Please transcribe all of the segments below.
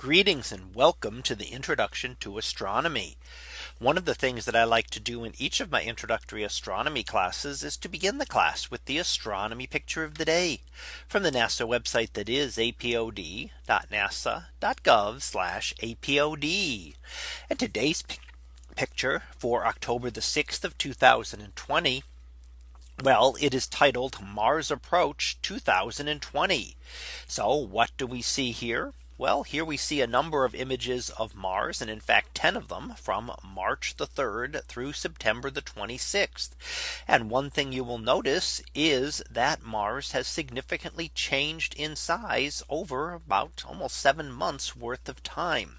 Greetings and welcome to the introduction to astronomy. One of the things that I like to do in each of my introductory astronomy classes is to begin the class with the astronomy picture of the day from the NASA website that is apod.nasa.gov apod. And today's picture for October the 6th of 2020. Well, it is titled Mars Approach 2020. So what do we see here? Well, here we see a number of images of Mars and in fact 10 of them from March the 3rd through September the 26th. And one thing you will notice is that Mars has significantly changed in size over about almost seven months worth of time.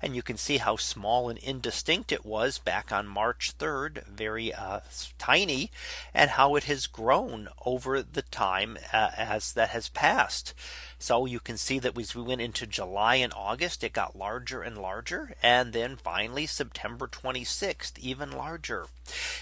And you can see how small and indistinct it was back on March 3rd, very uh, tiny, and how it has grown over the time uh, as that has passed. So you can see that we went into July and August, it got larger and larger. And then finally, September 26th, even larger.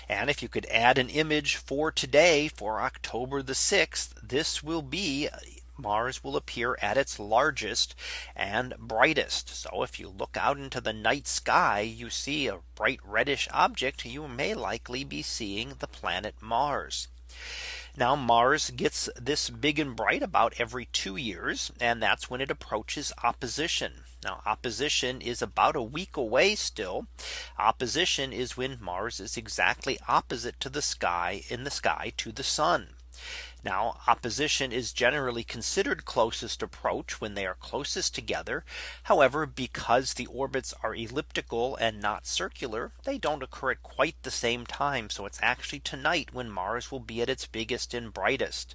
And if you could add an image for today for October the 6th, this will be Mars will appear at its largest and brightest. So if you look out into the night sky, you see a bright reddish object, you may likely be seeing the planet Mars. Now Mars gets this big and bright about every two years. And that's when it approaches opposition. Now opposition is about a week away still. Opposition is when Mars is exactly opposite to the sky in the sky to the sun. Now opposition is generally considered closest approach when they are closest together. However, because the orbits are elliptical and not circular, they don't occur at quite the same time. So it's actually tonight when Mars will be at its biggest and brightest.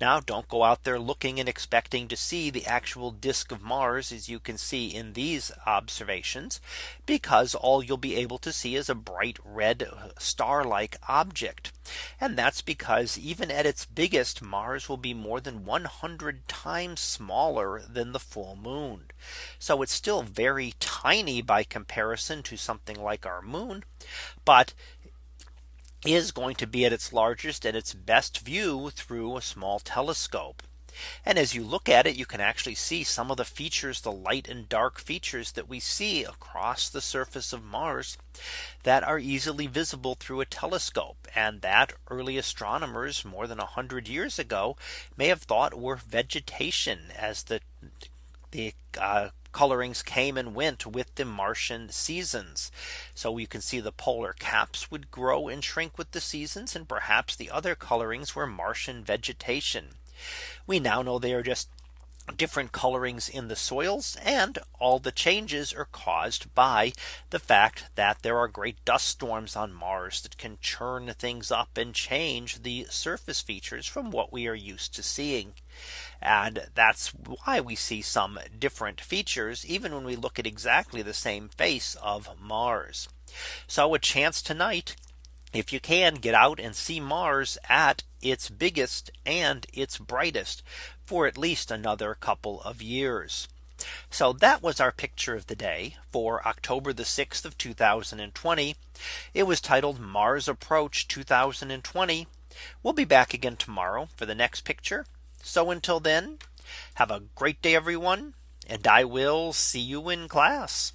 Now don't go out there looking and expecting to see the actual disk of Mars as you can see in these observations, because all you'll be able to see is a bright red uh, star like object. And that's because even at its biggest Mars will be more than 100 times smaller than the full moon. So it's still very tiny by comparison to something like our moon. But is going to be at its largest and its best view through a small telescope. And as you look at it, you can actually see some of the features, the light and dark features that we see across the surface of Mars that are easily visible through a telescope and that early astronomers more than 100 years ago may have thought were vegetation as the the uh, colorings came and went with the Martian seasons. So you can see the polar caps would grow and shrink with the seasons and perhaps the other colorings were Martian vegetation. We now know they are just different colorings in the soils and all the changes are caused by the fact that there are great dust storms on Mars that can churn things up and change the surface features from what we are used to seeing. And that's why we see some different features even when we look at exactly the same face of Mars. So a chance tonight if you can get out and see Mars at its biggest and its brightest for at least another couple of years. So that was our picture of the day for October the 6th of 2020. It was titled Mars Approach 2020. We'll be back again tomorrow for the next picture. So until then, have a great day, everyone. And I will see you in class.